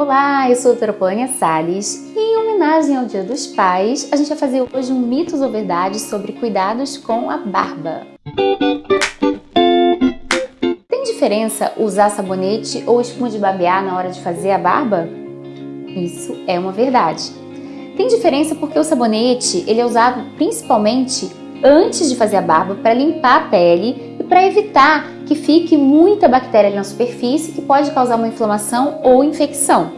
Olá, eu sou a Polônia Salles e em homenagem ao Dia dos Pais, a gente vai fazer hoje um mitos ou verdades sobre cuidados com a barba. Tem diferença usar sabonete ou espuma de barbear na hora de fazer a barba? Isso é uma verdade. Tem diferença porque o sabonete ele é usado principalmente antes de fazer a barba para limpar a pele para evitar que fique muita bactéria na superfície que pode causar uma inflamação ou infecção.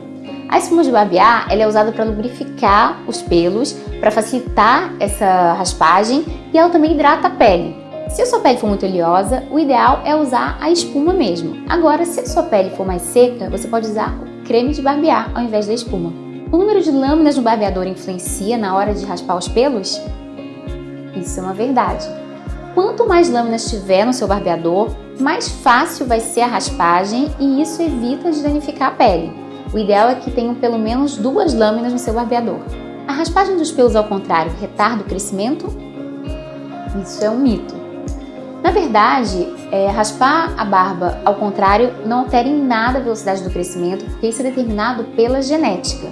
A espuma de barbear ela é usada para lubrificar os pelos, para facilitar essa raspagem e ela também hidrata a pele. Se a sua pele for muito oleosa, o ideal é usar a espuma mesmo. Agora, se a sua pele for mais seca, você pode usar o creme de barbear ao invés da espuma. O número de lâminas no barbeador influencia na hora de raspar os pelos? Isso é uma verdade. Quanto mais lâminas tiver no seu barbeador, mais fácil vai ser a raspagem e isso evita de danificar a pele. O ideal é que tenham pelo menos duas lâminas no seu barbeador. A raspagem dos pelos ao contrário retarda o crescimento? Isso é um mito. Na verdade, é, raspar a barba ao contrário não altera em nada a velocidade do crescimento, porque isso é determinado pela genética.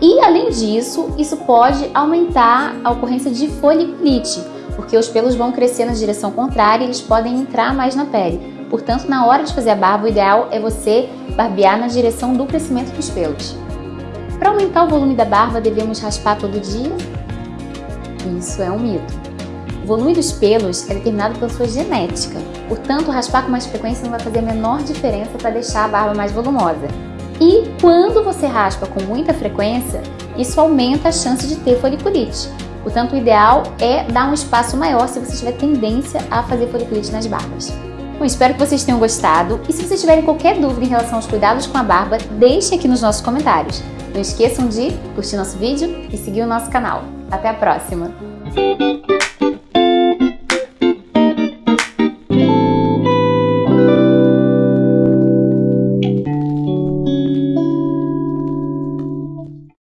E além disso, isso pode aumentar a ocorrência de foliculite, porque os pelos vão crescer na direção contrária e eles podem entrar mais na pele. Portanto, na hora de fazer a barba, o ideal é você barbear na direção do crescimento dos pelos. Para aumentar o volume da barba, devemos raspar todo dia? Isso é um mito. O volume dos pelos é determinado pela sua genética, portanto, raspar com mais frequência não vai fazer a menor diferença para deixar a barba mais volumosa. E quando você raspa com muita frequência, isso aumenta a chance de ter foliculite. Portanto, o ideal é dar um espaço maior se você tiver tendência a fazer foliculite nas barbas. Bom, espero que vocês tenham gostado e se vocês tiverem qualquer dúvida em relação aos cuidados com a barba, deixe aqui nos nossos comentários. Não esqueçam de curtir nosso vídeo e seguir o nosso canal. Até a próxima!